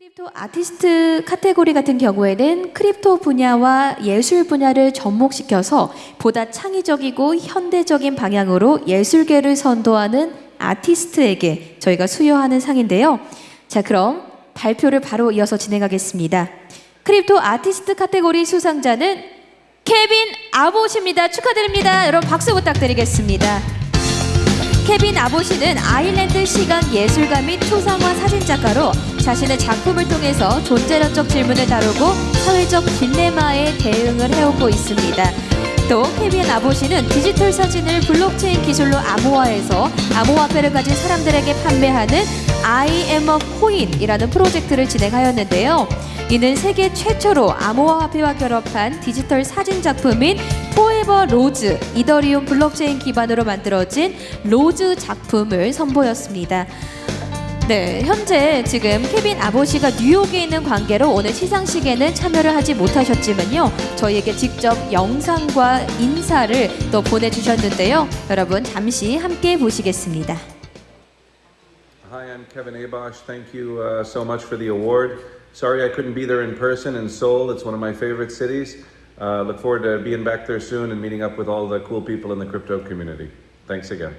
crypto 아티스트 카테고리 같은 경우에는 crypto 분야와 예술 분야를 접목시켜서 보다 창의적이고 현대적인 방향으로 예술계를 선도하는 아티스트에게 저희가 수여하는 상인데요. 자, 그럼 발표를 바로 이어서 진행하겠습니다. crypto 아티스트 카테고리 수상자는 케빈 아보시입니다. 축하드립니다. 여러분 박수 부탁드리겠습니다. 케빈 아보시는 아일랜드 시각 예술가 및 초상화 사진작가로 자신의 작품을 통해서 존재론적 질문을 다루고 사회적 딜레마에 대응을 해오고 있습니다. 또 케빈 아보시는 디지털 사진을 블록체인 기술로 암호화해서 암호화폐를 가진 사람들에게 판매하는 I am a coin이라는 프로젝트를 진행하였는데요. 이는 세계 최초로 암호화폐와 결합한 디지털 사진 작품인 Forever Rose 이더리움 블록체인 기반으로 만들어진 Rose 작품을 선보였습니다. 네, 현재 지금 케빈 아보시가 뉴욕에 있는 관계로 오늘 시상식에는 참여를 하지 못하셨지만요. 저희에게 직접 영상과 인사를 또 보내주셨는데요. 여러분 잠시 함께 보시겠습니다. Hi, I'm Kevin Abosh. Thank you uh, so much for the award. Sorry I couldn't be there in person in Seoul. It's one of my favorite cities. Uh, look forward to being back there soon and meeting up with all the cool people in the crypto community. Thanks again.